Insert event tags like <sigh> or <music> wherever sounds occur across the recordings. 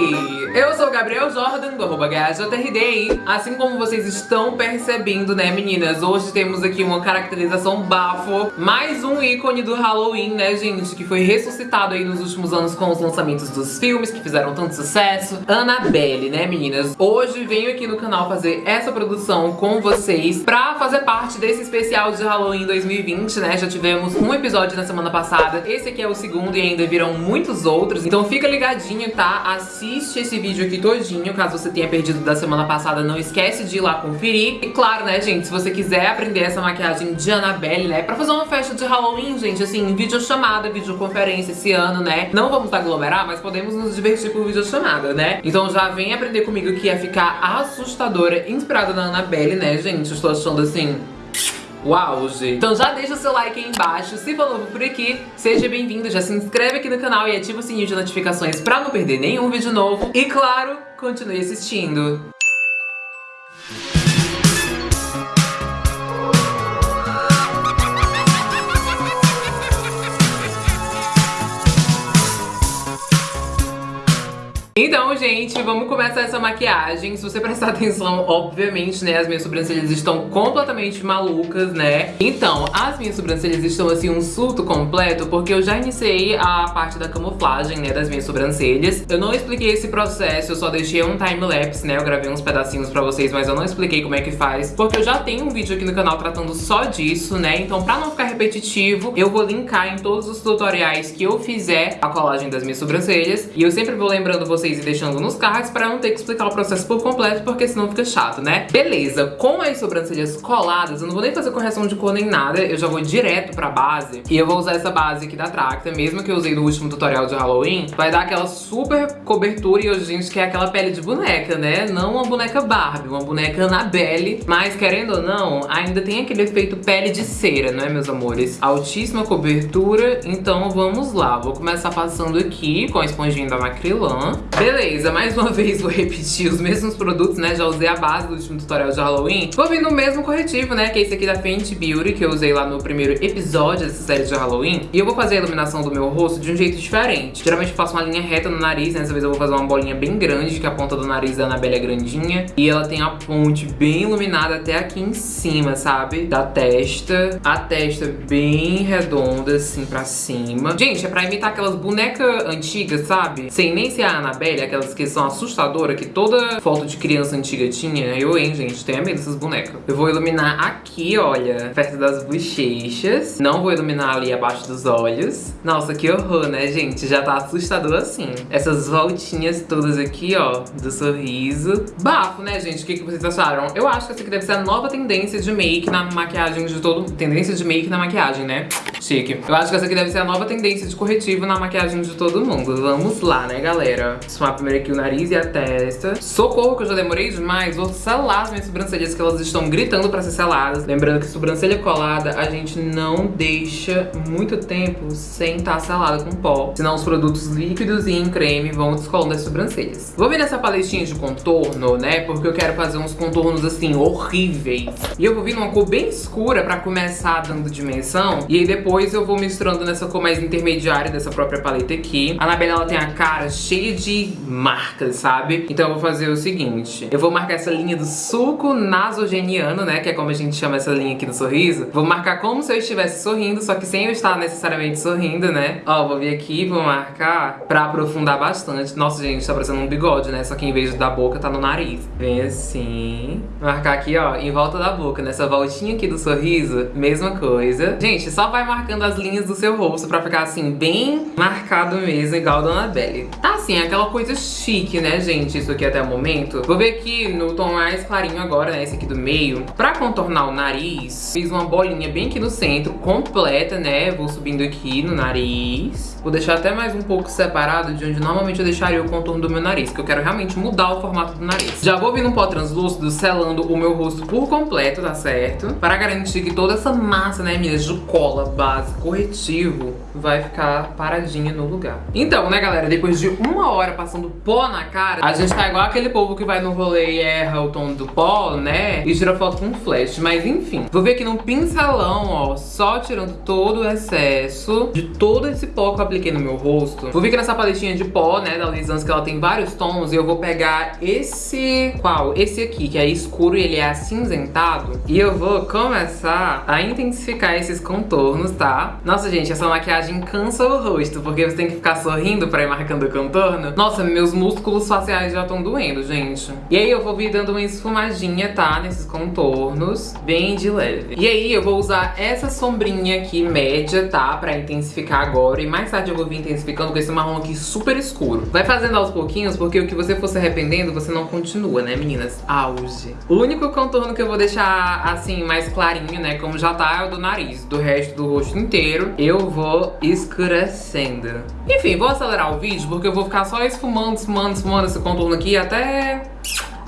Hey! Eu sou o Gabriel Jordan, do arroba GHJRD. Assim como vocês estão percebendo, né, meninas? Hoje temos aqui uma caracterização bafo. Mais um ícone do Halloween, né, gente? Que foi ressuscitado aí nos últimos anos com os lançamentos dos filmes que fizeram tanto sucesso. Annabelle, né, meninas? Hoje venho aqui no canal fazer essa produção com vocês pra fazer parte desse especial de Halloween 2020, né? Já tivemos um episódio na semana passada. Esse aqui é o segundo e ainda virão muitos outros. Então fica ligadinho, tá? Assiste esse vídeo aqui todinho, caso você tenha perdido da semana passada, não esquece de ir lá conferir. E claro, né, gente, se você quiser aprender essa maquiagem de Annabelle, né, pra fazer uma festa de Halloween, gente, assim, videochamada, videoconferência esse ano, né, não vamos aglomerar, mas podemos nos divertir por videochamada, né? Então já vem aprender comigo que ia ficar assustadora, inspirada na Annabelle, né, gente? Estou achando, assim, o auge. Então já deixa o seu like aí embaixo, se for novo por aqui, seja bem-vindo, já se inscreve aqui no canal e ativa o sininho de notificações pra não perder nenhum vídeo novo. E claro, continue assistindo. Então, gente, vamos começar essa maquiagem. Se você prestar <laughs> atenção, obviamente, né, as minhas sobrancelhas estão completamente malucas, né? Então, as minhas sobrancelhas estão, assim, um surto completo, porque eu já iniciei a parte da camuflagem, né, das minhas sobrancelhas. Eu não expliquei esse processo, eu só deixei um time-lapse, né? Eu gravei uns pedacinhos pra vocês, mas eu não expliquei como é que faz, porque eu já tenho um vídeo aqui no canal tratando só disso, né? Então, pra não ficar repetitivo, eu vou linkar em todos os tutoriais que eu fizer a colagem das minhas sobrancelhas. E eu sempre vou lembrando vocês vocês e deixando nos cards pra não ter que explicar o processo por completo, porque senão fica chato, né? Beleza, com as sobrancelhas coladas, eu não vou nem fazer correção de cor nem nada, eu já vou direto pra base. E eu vou usar essa base aqui da Tracta, mesmo que eu usei no último tutorial de Halloween. Vai dar aquela super cobertura e hoje a gente quer aquela pele de boneca, né? Não uma boneca Barbie, uma boneca Annabelle. Mas querendo ou não, ainda tem aquele efeito pele de cera, não é, meus amores? Altíssima cobertura, então vamos lá. Vou começar passando aqui com a esponjinha da Macrylan. Beleza, mais uma <laughs> vez vou repetir os mesmos produtos, né? Já usei a base do último tutorial de Halloween. Vou vir no mesmo corretivo, né? Que é esse aqui da Fenty Beauty, que eu usei lá no primeiro episódio dessa série de Halloween. E eu vou fazer a iluminação do meu rosto de um jeito diferente. Geralmente eu faço uma linha reta no nariz, né? Dessa vez eu vou fazer uma bolinha bem grande, que a ponta do nariz da Annabelle é grandinha. E ela tem a ponte bem iluminada até aqui em cima, sabe? Da testa. A testa bem redonda, assim, pra cima. Gente, é pra imitar aquelas bonecas antigas, sabe? Sem nem ser a Aquelas que são assustadoras, que toda foto de criança antiga tinha. Eu, hein, gente, tenho medo dessas bonecas. Eu vou iluminar aqui, olha, perto das bochechas. Não vou iluminar ali abaixo dos olhos. Nossa, que horror, né, gente? Já tá assustador assim. Essas voltinhas todas aqui, ó, do sorriso. Bafo, né, gente? O que, que vocês acharam? Eu acho que essa aqui deve ser a nova tendência de make na maquiagem de todo... Tendência de make na maquiagem, né? Chique. Eu acho que essa aqui deve ser a nova tendência de corretivo na maquiagem de todo mundo. Vamos lá, né, galera? Esfumar primeiro aqui o nariz e a testa. Socorro que eu já demorei demais. Vou selar as minhas sobrancelhas que elas estão gritando pra ser seladas. Lembrando que sobrancelha colada a gente não deixa muito tempo sem estar tá selada com pó. Senão os produtos líquidos e em creme vão descolando as sobrancelhas. Vou vir nessa paletinha de contorno, né? Porque eu quero fazer uns contornos assim, horríveis. E eu vou vir numa cor bem escura pra começar dando dimensão. E aí depois eu vou misturando nessa cor mais intermediária dessa própria paleta aqui. A Anabelle, ela tem a cara cheia de marcas, sabe? Então eu vou fazer o seguinte. Eu vou marcar essa linha do suco nasogeniano, né? Que é como a gente chama essa linha aqui no sorriso. Vou marcar como se eu estivesse sorrindo, só que sem eu estar necessariamente sorrindo, né? Ó, vou vir aqui vou marcar pra aprofundar bastante. Nossa, gente, tá parecendo um bigode, né? Só que em vez da boca, tá no nariz. Vem assim. Marcar aqui, ó, em volta da boca. Nessa voltinha aqui do sorriso, mesma coisa. Gente, só vai marcando as linhas do seu rosto pra ficar assim, bem marcado mesmo, igual a Dona Belly. Tá assim, aquela coisa chique, né, gente? Isso aqui até o momento. Vou ver aqui no tom mais clarinho agora, né? Esse aqui do meio. Pra contornar o nariz, fiz uma bolinha bem aqui no centro, completa, né? Vou subindo aqui no nariz. Vou deixar até mais um pouco separado de onde normalmente eu deixaria o contorno do meu nariz, que eu quero realmente mudar o formato do nariz. Já vou vir num pó translúcido, selando o meu rosto por completo, tá certo? Para garantir que toda essa massa, né, minhas, de cola base corretivo vai ficar paradinha no lugar. Então, né, galera, depois de uma hora passando pó na cara, a gente tá igual aquele povo que vai no rolê e erra o tom do pó, né, e tira foto com flash. Mas enfim, vou ver aqui num pincelão, ó, só tirando todo o excesso de todo esse pó que eu apliquei no meu rosto. Vou vir aqui nessa paletinha de pó, né, da Lisans, que ela tem vários tons, e eu vou pegar esse... qual? Esse aqui, que é escuro e ele é acinzentado. E eu vou começar a intensificar esses contornos, tá? Nossa, gente, essa maquiagem cansa o rosto, porque você tem que ficar sorrindo pra ir marcando o contorno. Nossa, meus músculos faciais já estão doendo, gente. E aí eu vou vir dando uma esfumadinha, tá? Nesses contornos, bem de leve. E aí eu vou usar essa sombrinha aqui, média, tá? Pra intensificar agora. E mais tarde eu vou vir intensificando com esse marrom aqui super escuro. Vai fazendo aos pouquinhos, porque o que você for se arrependendo, você não continua, né, meninas? Auge. O único contorno que eu vou deixar, assim, mais clarinho, né, como já tá, é o do nariz. Do resto do rosto inteiro, eu vou escurecendo. Enfim, vou acelerar o vídeo, porque eu vou ficar só esfumando, esfumando, esfumando esse contorno aqui até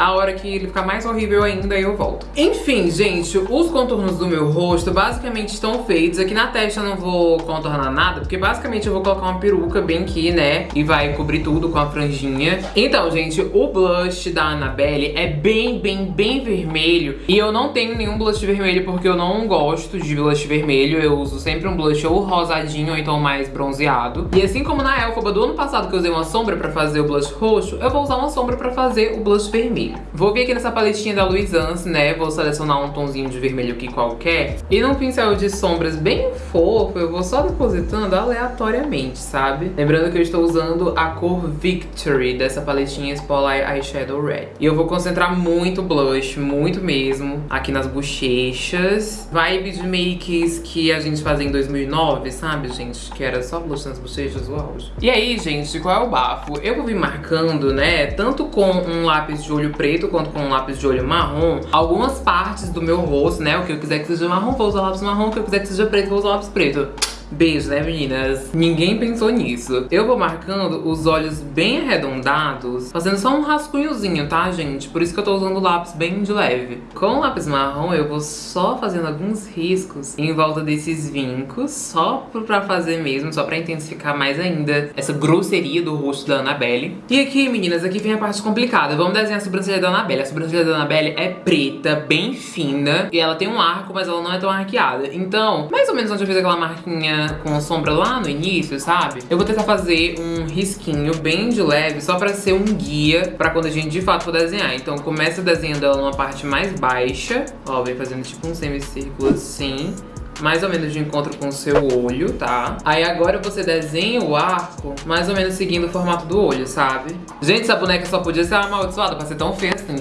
a hora que ele ficar mais horrível ainda, eu volto. Enfim, gente, os contornos do meu rosto basicamente estão feitos. Aqui na testa eu não vou contornar nada, porque basicamente eu vou colocar uma peruca bem aqui, né? E vai cobrir tudo com a franjinha. Então, gente, o blush da Annabelle é bem, bem, bem vermelho. E eu não tenho nenhum blush vermelho porque eu não gosto de blush vermelho. Eu uso sempre um blush ou rosadinho ou então mais bronzeado. E assim como na Elphaba do ano passado que eu usei uma sombra pra fazer o blush roxo, eu vou usar uma sombra pra fazer o blush vermelho. Vou vir aqui nessa paletinha da Louisance, né? Vou selecionar um tonzinho de vermelho aqui qualquer. E num pincel de sombras bem fofo, eu vou só depositando aleatoriamente, sabe? Lembrando que eu estou usando a cor Victory dessa paletinha Spotlight Eyeshadow Red. E eu vou concentrar muito blush, muito mesmo, aqui nas bochechas. Vibe de makes que a gente fazia em 2009, sabe, gente? Que era só blush nas bochechas, o auge. E aí, gente, qual é o bafo? Eu vou vir marcando, né, tanto com um lápis de olho preto quanto com um lápis de olho marrom, algumas partes do meu rosto, né? O que eu quiser que seja marrom, vou usar lápis marrom. O que eu quiser que seja preto, vou usar lápis preto. Beijo, né, meninas? Ninguém pensou nisso. Eu vou marcando os olhos bem arredondados, fazendo só um rascunhozinho, tá, gente? Por isso que eu tô usando o lápis bem de leve. Com o lápis marrom, eu vou só fazendo alguns riscos em volta desses vincos, só pra fazer mesmo, só pra intensificar mais ainda essa grosseria do rosto da Annabelle. E aqui, meninas, aqui vem a parte complicada. Vamos desenhar a sobrancelha da Annabelle. A sobrancelha da Annabelle é preta, bem fina, e ela tem um arco, mas ela não é tão arqueada. Então, mais ou menos onde eu fiz aquela marquinha com sombra lá no início, sabe? Eu vou tentar fazer um risquinho bem de leve, só pra ser um guia pra quando a gente de fato for desenhar. Então começa desenhando ela numa parte mais baixa, ó, vem fazendo tipo um semicírculo assim mais ou menos de encontro com o seu olho, tá? Aí agora você desenha o arco mais ou menos seguindo o formato do olho, sabe? Gente, essa boneca só podia ser amaldiçoada pra ser tão feia assim,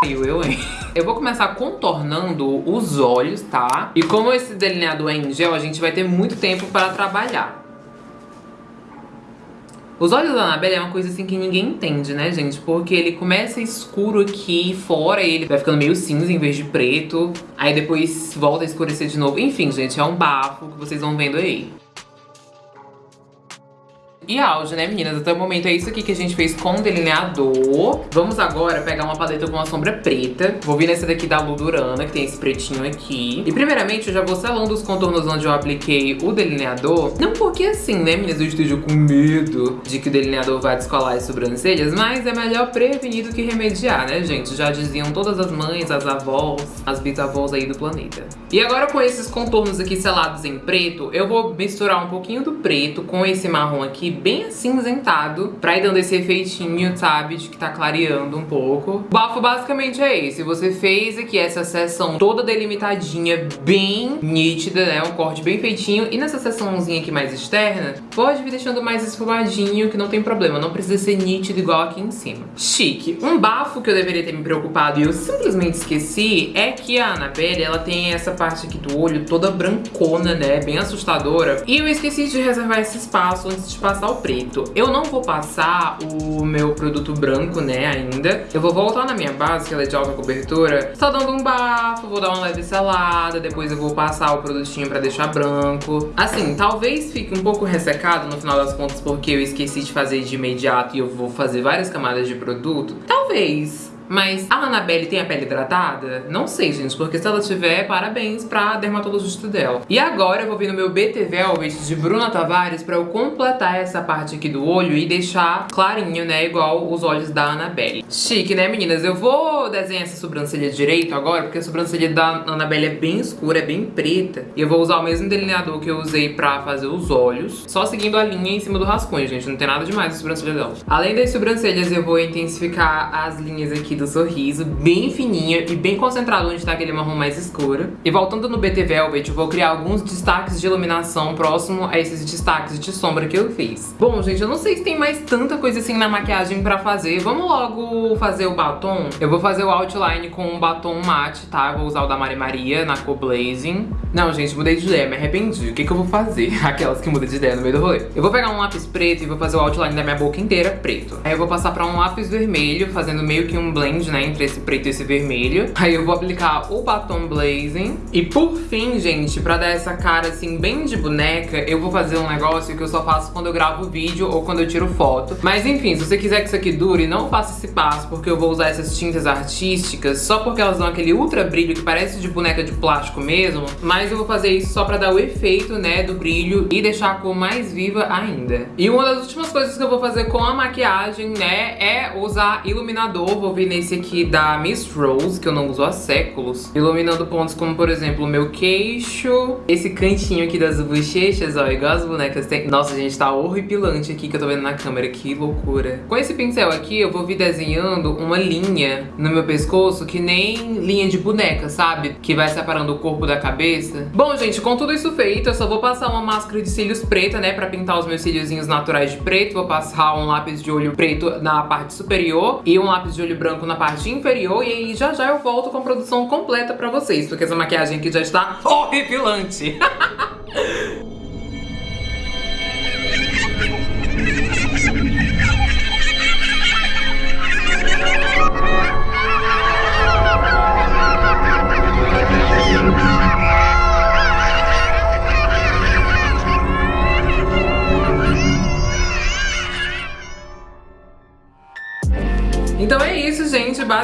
todo eu, hein? Eu vou começar contornando os olhos, tá? E como esse delineador é em gel, a gente vai ter muito tempo para trabalhar. Os olhos da Annabelle é uma coisa assim que ninguém entende, né, gente? Porque ele começa escuro aqui fora e ele vai ficando meio cinza em vez de preto. Aí depois volta a escurecer de novo. Enfim, gente, é um bafo que vocês vão vendo aí e auge, né, meninas? Até o momento é isso aqui que a gente fez com delineador. Vamos agora pegar uma paleta com uma sombra preta. Vou vir nessa daqui da Ludurana, que tem esse pretinho aqui. E primeiramente eu já vou selando os contornos onde eu apliquei o delineador. Não porque assim, né, meninas, eu esteja com medo de que o delineador vá descolar as sobrancelhas, mas é melhor prevenir do que remediar, né, gente? Já diziam todas as mães, as avós, as bisavós aí do planeta. E agora com esses contornos aqui selados em preto, eu vou misturar um pouquinho do preto com esse marrom aqui bem acinzentado, pra ir dando esse efeitinho, sabe, de que tá clareando um pouco. O bafo basicamente é esse, você fez aqui essa seção toda delimitadinha, bem nítida, né, um corte bem feitinho, e nessa seçãozinha aqui mais externa, pode vir deixando mais esfumadinho, que não tem problema, não precisa ser nítido igual aqui em cima. Chique. Um bafo que eu deveria ter me preocupado e eu simplesmente esqueci é que a Annabelle, ela tem essa parte aqui do olho toda brancona, né, bem assustadora, e eu esqueci de reservar esse espaço antes de passar o preto. Eu não vou passar o meu produto branco, né, ainda. Eu vou voltar na minha base, que ela é de alta cobertura, só dando um bafo, vou dar uma leve selada, depois eu vou passar o produtinho pra deixar branco. Assim, talvez fique um pouco ressecado no final das contas, porque eu esqueci de fazer de imediato e eu vou fazer várias camadas de produto. Talvez Mas a Annabelle tem a pele hidratada? Não sei, gente, porque se ela tiver, parabéns pra dermatologista dela. E agora eu vou vir no meu BT Velvet de Bruna Tavares pra eu completar essa parte aqui do olho e deixar clarinho, né, igual os olhos da Annabelle. Chique, né, meninas? Eu vou desenhar essa sobrancelha direito agora, porque a sobrancelha da Annabelle é bem escura, é bem preta. E eu vou usar o mesmo delineador que eu usei pra fazer os olhos, só seguindo a linha em cima do rascunho, gente. Não tem nada demais na sobrancelha dela. Além das sobrancelhas, eu vou intensificar as linhas aqui do sorriso, bem fininha e bem concentrado onde tá aquele marrom mais escuro. E voltando no BT Velvet, eu vou criar alguns destaques de iluminação próximo a esses destaques de sombra que eu fiz. Bom, gente, eu não sei se tem mais tanta coisa assim na maquiagem pra fazer. Vamos logo fazer o batom? Eu vou fazer o outline com um batom mate, tá? Vou usar o da Mari Maria na cor Blazing. Não, gente, mudei de ideia, me arrependi. O que, que eu vou fazer? <laughs> Aquelas que mudam de ideia no meio do rolê. Eu vou pegar um lápis preto e vou fazer o outline da minha boca inteira preto. Aí eu vou passar pra um lápis vermelho, fazendo meio que um blend, né, entre esse preto e esse vermelho. Aí eu vou aplicar o batom Blazing. E por fim, gente, pra dar essa cara, assim, bem de boneca, eu vou fazer um negócio que eu só faço quando eu gravo vídeo ou quando eu tiro foto. Mas enfim, se você quiser que isso aqui dure, não faça esse passo, porque eu vou usar essas tintas artísticas só porque elas dão aquele ultra brilho que parece de boneca de plástico mesmo. Mas eu vou fazer isso só pra dar o efeito, né, do brilho e deixar a cor mais viva ainda. E uma das últimas coisas que eu vou fazer com a maquiagem, né, é usar iluminador. Vou vir nesse aqui da Miss Rose, que eu não uso há séculos. Iluminando pontos como, por exemplo, o meu queixo, esse cantinho aqui das bochechas, ó, igual as bonecas tem. Nossa, gente, tá horripilante aqui que eu tô vendo na câmera, que loucura. Com esse pincel aqui, eu vou vir desenhando uma linha no meu pescoço que nem linha de boneca, sabe? Que vai separando o corpo da cabeça. Bom, gente, com tudo isso feito, eu só vou passar uma máscara de cílios preta, né, pra pintar os meus cíliozinhos naturais de preto. Vou passar um lápis de olho preto na parte superior e um lápis de olho branco na parte inferior. E aí já já eu volto com a produção completa pra vocês, porque essa maquiagem aqui já está horripilante. <laughs>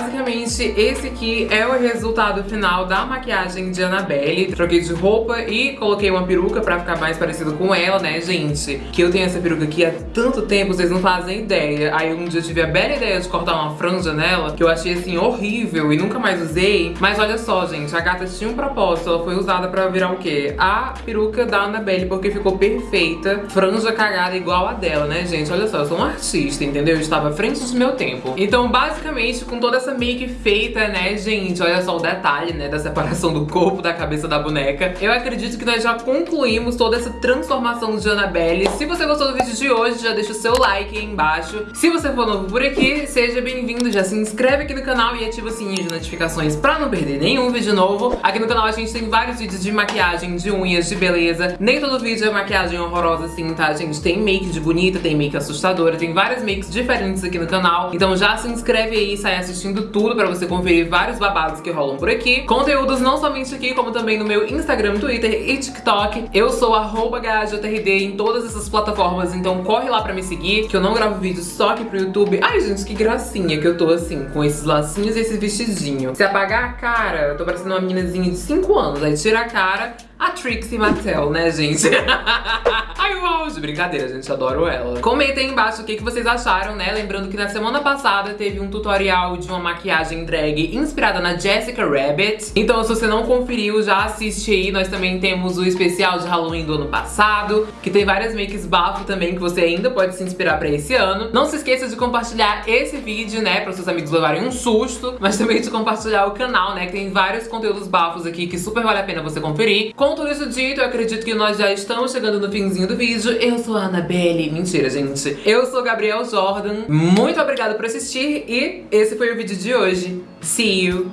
gente. Basicamente, esse aqui é o resultado final da maquiagem de Annabelle. Troquei de roupa e coloquei uma peruca pra ficar mais parecido com ela, né, gente? Que eu tenho essa peruca aqui há tanto tempo, vocês não fazem ideia. Aí um dia eu tive a bela ideia de cortar uma franja nela, que eu achei, assim, horrível e nunca mais usei. Mas olha só, gente, a gata tinha um propósito. Ela foi usada pra virar o quê? A peruca da Annabelle, porque ficou perfeita. Franja cagada igual a dela, né, gente? Olha só, eu sou um artista, entendeu? Eu estava à frente do meu tempo. Então, basicamente, com toda essa make feita, né, gente, olha só o detalhe, né, da separação do corpo da cabeça da boneca. Eu acredito que nós já concluímos toda essa transformação de Annabelle. Se você gostou do vídeo de hoje, já deixa o seu like aí embaixo. Se você for novo por aqui, seja bem-vindo, já se inscreve aqui no canal e ativa o sininho de notificações pra não perder nenhum vídeo novo. Aqui no canal a gente tem vários vídeos de maquiagem, de unhas, de beleza. Nem todo vídeo é maquiagem horrorosa assim, tá, gente? Tem make de bonita, tem make assustadora, tem várias makes diferentes aqui no canal. Então já se inscreve aí e sai assistindo tudo pra você conferir vários babados que rolam por aqui. Conteúdos não somente aqui, como também no meu Instagram, Twitter e TikTok. Eu sou arroba em todas essas plataformas, então corre lá pra me seguir, que eu não gravo vídeo só aqui pro YouTube. Ai, gente, que gracinha que eu tô assim, com esses lacinhos e esse vestidinho. Se apagar a cara, eu tô parecendo uma meninazinha de 5 anos. Aí tira a cara, a Trixie Mattel, né, gente? <laughs> Ai, o auge! Brincadeira, gente, adoro ela. Comentem aí embaixo o que, que vocês acharam, né? Lembrando que na semana passada teve um tutorial de uma maquiagem drag inspirada na Jessica Rabbit. Então, se você não conferiu, já assiste aí. Nós também temos o especial de Halloween do ano passado, que tem várias makes bafo também, que você ainda pode se inspirar pra esse ano. Não se esqueça de compartilhar esse vídeo, né, pra seus amigos levarem um susto, mas também de compartilhar o canal, né, que tem vários conteúdos bafos aqui que super vale a pena você conferir. Com tudo isso dito, eu acredito que nós já estamos chegando no finzinho do vídeo. Eu sou a Annabelle. Mentira, gente. Eu sou Gabriel Jordan. Muito obrigada por assistir e esse foi o vídeo de hoje. See you!